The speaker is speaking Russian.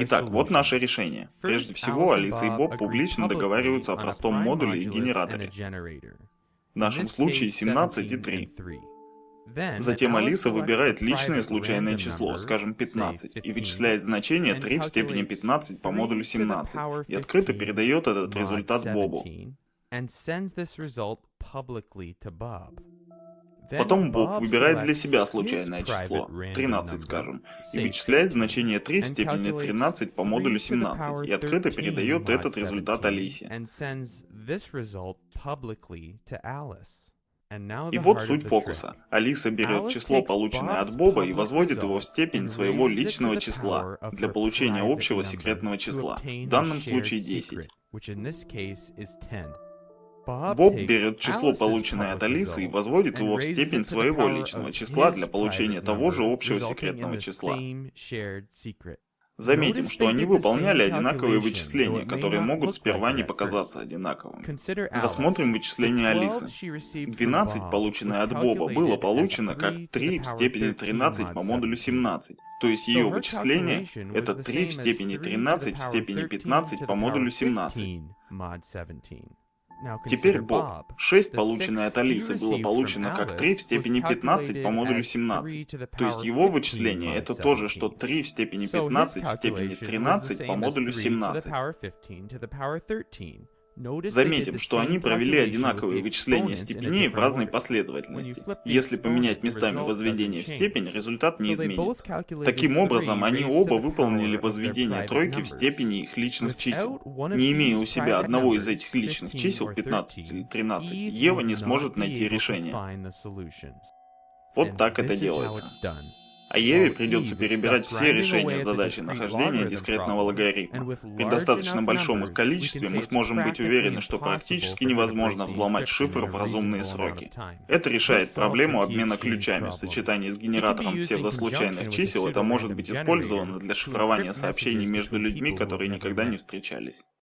Итак, вот наше решение. Прежде всего, Алиса и Боб публично договариваются о простом модуле и генераторе. В нашем случае 17 и 3. Затем Алиса выбирает личное случайное число, скажем 15, и вычисляет значение 3 в степени 15 по модулю 17, и открыто передает этот результат Бобу. Потом Боб выбирает для себя случайное число, 13 скажем, и вычисляет значение 3 в степени 13 по модулю 17, и открыто передает этот результат Алисе. И вот суть фокуса. Алиса берет число, полученное от Боба, и возводит его в степень своего личного числа для получения общего секретного числа, в данном случае 10. Боб берет число, полученное от Алисы, и возводит его в степень своего личного числа для получения того же общего секретного числа. Заметим, что они выполняли одинаковые вычисления, которые могут сперва не показаться одинаковыми. Рассмотрим вычисление Алисы. 12, полученное от Боба, было получено как 3 в степени 13 по модулю 17. То есть ее вычисление — это 3 в степени 13 в степени 15 по модулю 17. Теперь Боб. 6, полученное от Алисы, было получено как 3 в степени 15 по модулю 17. То есть его вычисление это то же, что 3 в степени 15 в степени 13 по модулю 17. Заметим, что они провели одинаковые вычисления степеней в разной последовательности. Если поменять местами возведение в степень, результат не изменится. Таким образом, они оба выполнили возведение тройки в степени их личных чисел. Не имея у себя одного из этих личных чисел, 15 или 13, Ева не сможет найти решение. Вот так это делается. А Еве придется перебирать все решения задачи нахождения дискретного логарифма. При достаточно большом их количестве мы сможем быть уверены, что практически невозможно взломать шифр в разумные сроки. Это решает проблему обмена ключами. В сочетании с генератором псевдослучайных чисел это может быть использовано для шифрования сообщений между людьми, которые никогда не встречались.